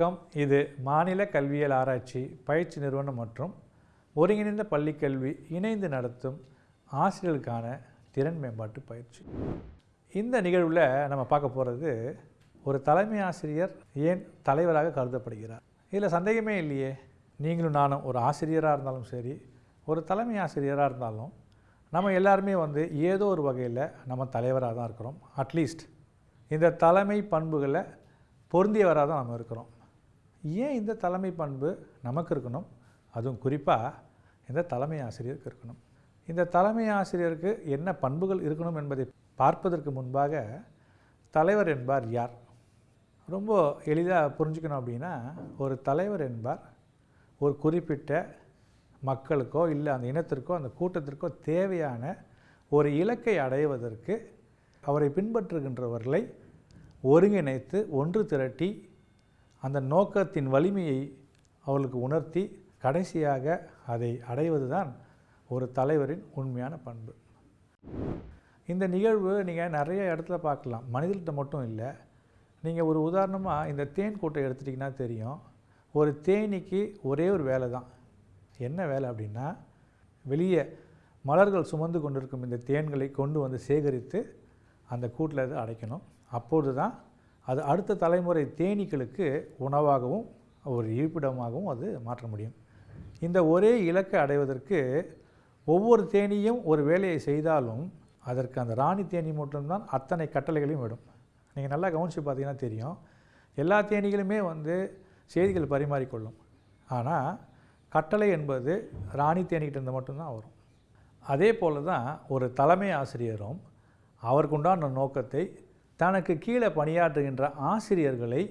வணக்கம். இது மாநில கல்வியியல் ஆராய்ச்சி பயிற்சி நிறுவனம் மற்றும் ஒருங்கிணைந்த பள்ளிக் கல்வி இணைந்து நடத்தும் ஆசிரியர்களுக்கான திறன் மேம்பாட்டு பயிற்சி. இந்த நிகழ்வில் நம்ம பார்க்க போகிறது ஒரு தலைமை ஆசிரியர் ஏன் தலைவராக கருதப்படுகிறார்? இதில் சந்தேகமே இல்லையே. நீங்களும் நானும் ஒரு ஆசிரியராக இருந்தாலும் சரி ஒரு தலைமை ஆசிரியராக இருந்தாலும் நம்ம எல்லாருமே வந்து ஏதோ ஒரு வகையில் நம்ம தலைவராக தான் இருக்கிறோம். அட்லீஸ்ட் இந்த தலைமை பண்புகளை பொருந்தியவராக தான் நம்ம இருக்கிறோம். ஏன் இந்த தலைமை பண்பு நமக்கு இருக்கணும்? அதுவும் குறிப்பாக இந்த தலைமை ஆசிரியருக்கு இருக்கணும். இந்த தலைமை ஆசிரியருக்கு என்ன பண்புகள் இருக்கணும் என்பதை பார்ப்பதற்கு முன்பாக தலைவர் என்பார் யார்? ரொம்ப எளிதாக புரிஞ்சுக்கணும் அப்படின்னா ஒரு தலைவர் என்பார் ஒரு குறிப்பிட்ட மக்களுக்கோ இல்லை அந்த இனத்திற்கோ அந்த கூட்டத்திற்கோ தேவையான ஒரு இலக்கை அடைவதற்கு அவரை பின்பற்றுகின்றவர்களை ஒருங்கிணைத்து ஒன்று திரட்டி அந்த நோக்கத்தின் வலிமையை அவளுக்கு உணர்த்தி கடைசியாக அதை அடைவது தான் ஒரு தலைவரின் உண்மையான பண்பு. இந்த நிகழ்வு நீங்கள் நிறைய இடத்துல பார்க்கலாம். மனிதர்கிட்ட மட்டும் இல்லை. நீங்கள் ஒரு உதாரணமாக இந்த தேன் கூட்டை எடுத்துட்டிங்கன்னா தெரியும். ஒரு தேனீக்கு ஒரே ஒரு வேலை தான். என்ன வேலை அப்படின்னா வெளியே மலர்கள் சுமந்து கொண்டிருக்கும் இந்த தேன்களை கொண்டு வந்து சேகரித்து அந்த கூட்டில் இது அடைக்கணும். அப்பொழுது தான் அது அடுத்த தலைமுறை தேனீக்களுக்கு உணவாகவும் ஒரு இருப்பிடமாகவும் அது மாற்ற முடியும். இந்த ஒரே இலக்கை அடைவதற்கு ஒவ்வொரு தேனியும் ஒரு வேலையை செய்தாலும் அதற்கு அந்த ராணி தேனி மட்டும்தான் அத்தனை கட்டளைகளையும் விடும். நீங்கள் நல்லா கவனித்து பார்த்தீங்கன்னா தெரியும். எல்லா தேனீகளுமே வந்து செய்திகள் பரிமாறிக்கொள்ளும். ஆனால் கட்டளை என்பது ராணி தேனிக்கிட்ட இருந்து மட்டும்தான் வரும். அதே போல தான் ஒரு தலைமை ஆசிரியரும் அவருக்குண்டான நோக்கத்தை தனக்கு கீழே பணியாற்றுகின்ற ஆசிரியர்களை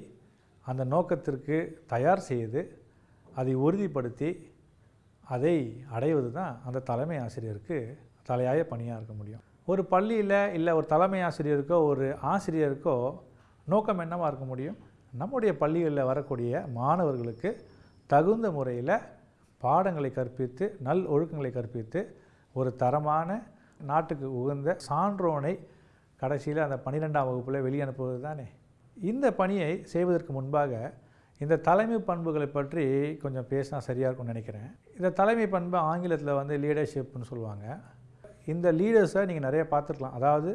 அந்த நோக்கத்திற்கு தயார் செய்து அதை உறுதிப்படுத்தி அதை அடைவது தான் அந்த தலைமை ஆசிரியருக்கு தலையாய பணியாக இருக்க முடியும். ஒரு பள்ளியில் இல்லை ஒரு தலைமை ஆசிரியருக்கோ ஒரு ஆசிரியருக்கோ நோக்கம் என்னவாக இருக்க முடியும்? நம்முடைய பள்ளிகளில் வரக்கூடிய மாணவர்களுக்கு தகுந்த முறையில் பாடங்களை கற்பித்து நல் ஒழுக்கங்களை கற்பித்து ஒரு தரமான நாட்டுக்கு உகந்த சான்றோனை கடைசியில் அந்த பன்னிரெண்டாம் வகுப்பில் வெளியனுப்புவது தானே? இந்த பணியை செய்வதற்கு முன்பாக இந்த தலைமை பண்புகளை பற்றி கொஞ்சம் பேசினா சரியாக இருக்கும்னு நினைக்கிறேன். இந்த தலைமை பண்பு ஆங்கிலத்தில் வந்து லீடர்ஷிப்னு சொல்லுவாங்க. இந்த லீடர்ஸை நீங்கள் நிறைய பார்த்துருக்கலாம். அதாவது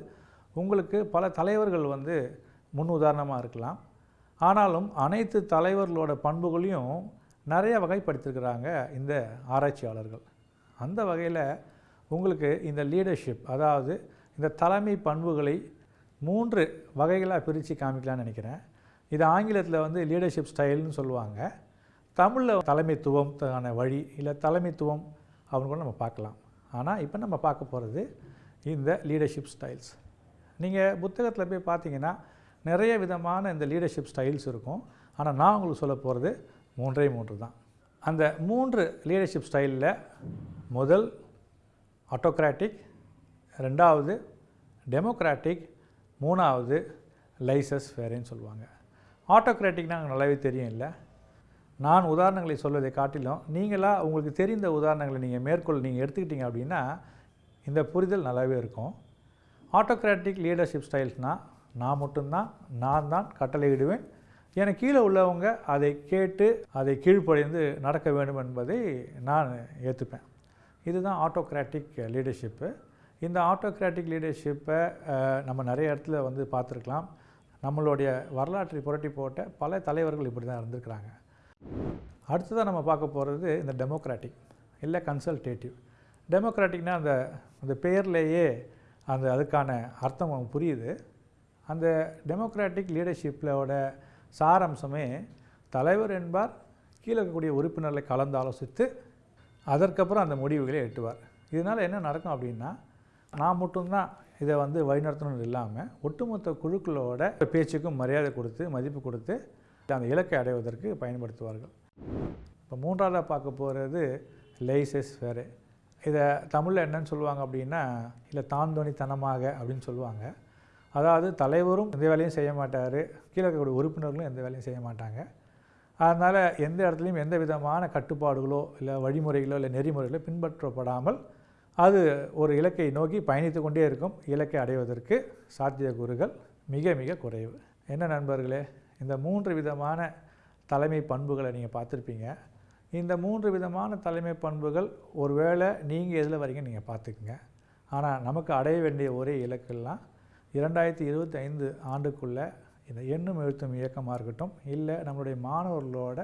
உங்களுக்கு பல தலைவர்கள் வந்து முன் உதாரணமாக இருக்கலாம். ஆனாலும் அனைத்து தலைவர்களோட பண்புகளையும் நிறைய வகைப்படுத்திருக்கிறாங்க இந்த ஆராய்ச்சியாளர்கள். அந்த வகையில் உங்களுக்கு இந்த லீடர்ஷிப் அதாவது இந்த தலைமை பண்புகளை மூன்று வகைகளாக பிரித்து காமிக்கலாம்னு நினைக்கிறேன். இது ஆங்கிலத்தில் வந்து லீடர்ஷிப் ஸ்டைல்னு சொல்லுவாங்க. தமிழில் தலைமைத்துவம்க்கான வழி இல்லை தலைமைத்துவம் அப்படின்னு கூட நம்ம பார்க்கலாம். ஆனால் இப்போ நம்ம பார்க்க போகிறது இந்த லீடர்ஷிப் ஸ்டைல்ஸ் நீங்கள் புத்தகத்தில் போய் பார்த்தீங்கன்னா நிறைய விதமான இந்த லீடர்ஷிப் ஸ்டைல்ஸ் இருக்கும். ஆனால் நான் உங்களுக்கு சொல்ல போகிறது மூன்றே மூன்று தான். அந்த மூன்று லீடர்ஷிப் ஸ்டைலில் முதல் ஆட்டோக்ராட்டிக் ரெண்டாவது டெமோக்ராட்டிக் மூணாவது லைசஸ் வேறேன்னு சொல்லுவாங்க. ஆட்டோக்ராட்டிக்னா நல்லாவே தெரியும் இல்லை நான் உதாரணங்களை சொல்வதை காட்டிலும் நீங்களாக உங்களுக்கு தெரிந்த உதாரணங்களை நீங்கள் மேற்கொள் நீங்கள் எடுத்துக்கிட்டீங்க அப்படின்னா இந்த புரிதல் நல்லாவே இருக்கும். ஆட்டோக்ராட்டிக் லீடர்ஷிப் ஸ்டைல்ஸ்னால் நான் மட்டும்தான் நான் தான் கட்டளையிடுவேன். எனக்கு கீழே உள்ளவங்க அதை கேட்டு அதை கீழ்ப்படைந்து நடக்க வேண்டும் என்பதை நான் ஏற்றுப்பேன் இதுதான் ஆட்டோக்ராட்டிக் லீடர்ஷிப்பு இந்த ஆட்டோக்ராட்டிக் லீடர்ஷிப்பை நம்ம நிறைய இடத்துல வந்து பார்த்துருக்கலாம். நம்மளுடைய வரலாற்றை புரட்டி போட்ட பல தலைவர்கள் இப்படி தான் இருந்திருக்கிறாங்க. அடுத்ததாக நம்ம பார்க்க போகிறது இந்த டெமோக்ராட்டிக் இல்லை கன்சல்டேட்டிவ் டெமோக்ராட்டிக்னால் அந்த அந்த பேர்லேயே அந்த அதுக்கான அர்த்தம் புரியுது. அந்த டெமோக்ராட்டிக் லீடர்ஷிப்போட சாரம்சமே தலைவர் என்பார் கீழே இருக்கக்கூடிய உறுப்பினர்களை கலந்து ஆலோசித்து அதற்கப்புறம் அந்த முடிவுகளை எட்டுவார். இதனால் என்ன நடக்கும் அப்படின்னா நான் மட்டும்தான் இதை வந்து வழிநடத்தணும்னு இல்லாமல் ஒட்டுமொத்த குழுக்களோட பேச்சுக்கும் மரியாதை கொடுத்து மதிப்பு கொடுத்து அந்த இலக்கை அடைவதற்கு பயன்படுத்துவார்கள். இப்போ மூன்றாவதாக பார்க்க போகிறது லைசஸ் வேறு. இதை தமிழில் என்னன்னு சொல்லுவாங்க அப்படின்னா இல்லை தாந்தோணித்தனமாக அப்படின்னு சொல்லுவாங்க. அதாவது தலைவரும் எந்த வேலையும் செய்ய மாட்டார் கீழே இருக்கக்கூடிய உறுப்பினர்களும் எந்த வேலையும் செய்ய மாட்டாங்க. அதனால் எந்த இடத்துலையும் எந்த விதமான கட்டுப்பாடுகளோ இல்லை வழிமுறைகளோ இல்லை நெறிமுறைகளோ பின்பற்றப்படாமல் அது ஒரு இலக்கை நோக்கி பயணித்து கொண்டே இருக்கும். இலக்கை அடைவதற்கு சாத்தியக்கூறுகள் மிக மிக குறைவு. என்ன நண்பர்களே இந்த மூன்று விதமான தலைமை பண்புகளை நீங்கள் பார்த்துருப்பீங்க. இந்த மூன்று விதமான தலைமை பண்புகள் ஒருவேளை நீங்கள் எதில் வரீங்க நீங்கள் பார்த்துக்குங்க. ஆனால் நமக்கு அடைய வேண்டிய ஒரே இலக்கெல்லாம் இரண்டாயிரத்தி இருபத்தி ஐந்து ஆண்டுக்குள்ளே இந்த எண்ணும் எழுத்தும் இயக்கமாக இருக்கட்டும் இல்லை நம்மளுடைய மாணவர்களோட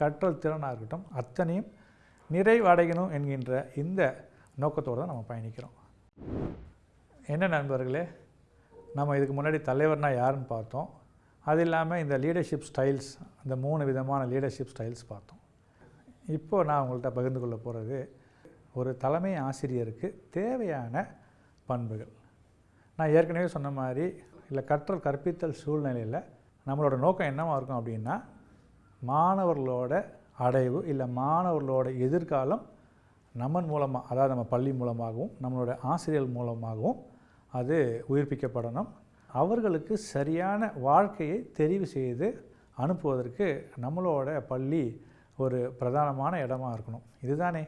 கற்றல் திறனாக இருக்கட்டும் அத்தனையும் நிறைவடையணும் என்கின்ற இந்த நோக்கத்தோடு தான் நம்ம பயணிக்கிறோம். என்ன நண்பர்களே நம்ம இதுக்கு முன்னாடி தலைவர்னால் யாருன்னு பார்த்தோம். அது இல்லாமல் இந்த லீடர்ஷிப் ஸ்டைல்ஸ் அந்த மூணு விதமான லீடர்ஷிப் ஸ்டைல்ஸ் பார்த்தோம். இப்போது நான் உங்கள்கிட்ட பகிர்ந்து கொள்ள போகிறது ஒரு தலைமை ஆசிரியருக்கு தேவையான பண்புகள். நான் ஏற்கனவே சொன்ன மாதிரி இல்லை கற்றல் கற்பித்தல் சூழ்நிலையில் நம்மளோட நோக்கம் என்னவாக இருக்கும் அப்படின்னா மாணவர்களோட அடைவு இல்லை மாணவர்களோட எதிர்காலம் நம்மன் மூலமாக அதாவது நம்ம பள்ளி மூலமாகவும் நம்மளோட ஆசிரியர் மூலமாகவும் அது உயிர்ப்பிக்கப்படணும். அவர்களுக்கு சரியான வாழ்க்கையை தெரிவு செய்து அனுப்புவதற்கு நம்மளோட பள்ளி ஒரு பிரதானமான இடமா இருக்கணும். இதுதானே?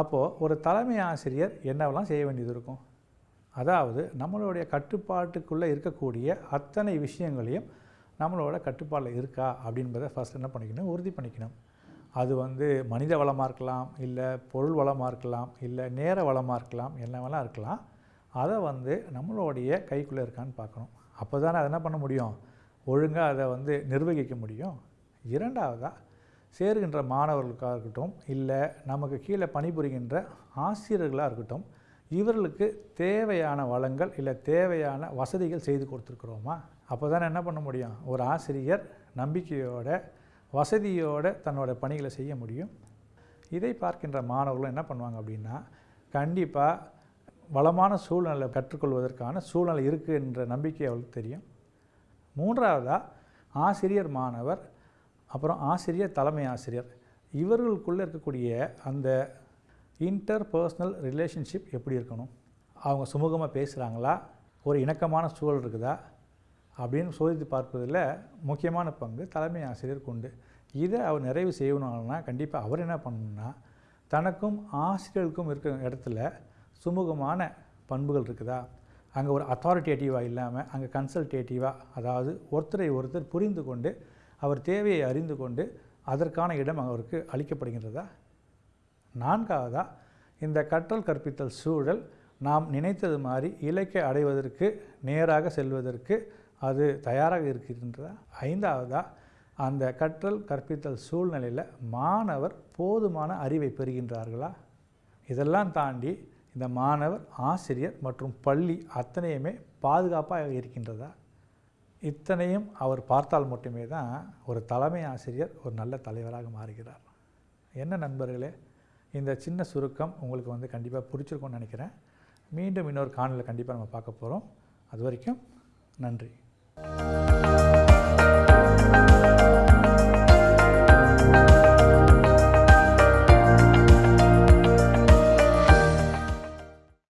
அப்போது ஒரு தலைமை ஆசிரியர் என்னவெல்லாம் செய்ய வேண்டியது இருக்கும்? அதாவது நம்மளுடைய கட்டுப்பாட்டுக்குள்ளே இருக்கக்கூடிய அத்தனை விஷயங்களையும் நம்மளோட கட்டுப்பாடில் இருக்கா அப்படின்றத ஃபஸ்ட் என்ன பண்ணிக்கணும்? உறுதி பண்ணிக்கணும். அது வந்து மனித வளமாக இருக்கலாம் இல்லை பொருள் வளமாக இருக்கலாம் இல்லை நேர வளமாக இருக்கலாம் என்ன வேணால் இருக்கலாம் அதை வந்து நம்மளுடைய கைக்குள்ளே இருக்கான்னு பார்க்கணும். அப்போ தானே அதை என்ன பண்ண முடியும்? ஒழுங்காக அதை வந்து நிர்வகிக்க முடியும். இரண்டாவதாக சேருகின்ற மாணவர்களுக்காக இருக்கட்டும் இல்லை நமக்கு கீழே பணிபுரிகின்ற ஆசிரியர்களாக இருக்கட்டும் இவர்களுக்கு தேவையான வளங்கள் இல்லை தேவையான வசதிகள் செய்து கொடுத்துருக்குறோமா? அப்போ தானே என்ன பண்ண முடியும்? ஒரு ஆசிரியர் நம்பிக்கையோட வசதியோடு தன்னோட பணிகளை செய்ய முடியும். இதை பார்க்கின்ற மாணவர்களும் என்ன பண்ணுவாங்க அப்படின்னா கண்டிப்பாக வளமான சூழ்நிலை கற்றுக்கொள்வதற்கான சூழ்நிலை இருக்குது என்ற நம்பிக்கை அவளுக்கு தெரியும். மூன்றாவதாக ஆசிரியர் மாணவர் அப்புறம் ஆசிரியர் தலைமை ஆசிரியர். இவர்களுக்குள்ளே இருக்கக்கூடிய அந்த இன்டர் பர்சனல் ரிலேஷன்ஷிப் எப்படி இருக்கணும்? அவங்க சுமூகமாக பேசுகிறாங்களா ஒரு இணக்கமான சூழல் இருக்குதா? அப்படின்னு சோதித்து பார்ப்பதில் முக்கியமான பங்கு தலைமை ஆசிரியருக்கு உண்டு இதை அவர் நிறைவு செய்யணும்னா கண்டிப்பாக அவர் என்ன பண்ணணும்னா தனக்கும் ஆசிரியர்களுக்கும் இருக்கிற இடத்துல சுமூகமான பண்புகள் இருக்குதா? அங்கே ஒரு அத்தாரிட்டேட்டிவாக இல்லாமல் அங்கே கன்சல்டேட்டிவாக அதாவது ஒருத்தரை ஒருத்தர் புரிந்து கொண்டு அவர் தேவையை அறிந்து கொண்டு அதற்கான இடம் அவருக்கு அளிக்கப்படுகின்றதா? நான்காவதாக இந்த கற்றல் கற்பித்தல் சூழல் நாம் நினைத்தது மாதிரி இலக்கை அடைவதற்கு நேராக செல்வதற்கு அது தயாராக இருக்கின்றதா? ஐந்தாவதாக அந்த கற்றல் கற்பித்தல் சூழ்நிலையில் மாணவர் போதுமான அறிவை பெறுகின்றார்களா? இதெல்லாம் தாண்டி இந்த மாணவர் ஆசிரியர் மற்றும் பள்ளி அத்தனையுமே பாதுகாப்பாக இருக்கின்றதா? இத்தனையும் அவர் பார்த்தால் மட்டுமே தான் ஒரு தலைமை ஆசிரியர் ஒரு நல்ல தலைவராக மாறுகிறார். என்ன நண்பர்களே இந்த சின்ன சுருக்கம் உங்களுக்கு வந்து கண்டிப்பாக பிடிச்சிருக்கும்னு நினைக்கிறேன். மீண்டும் இன்னொரு காணொலியில் கண்டிப்பாக நம்ம பார்க்க போகிறோம் அது வரைக்கும் நன்றி. Música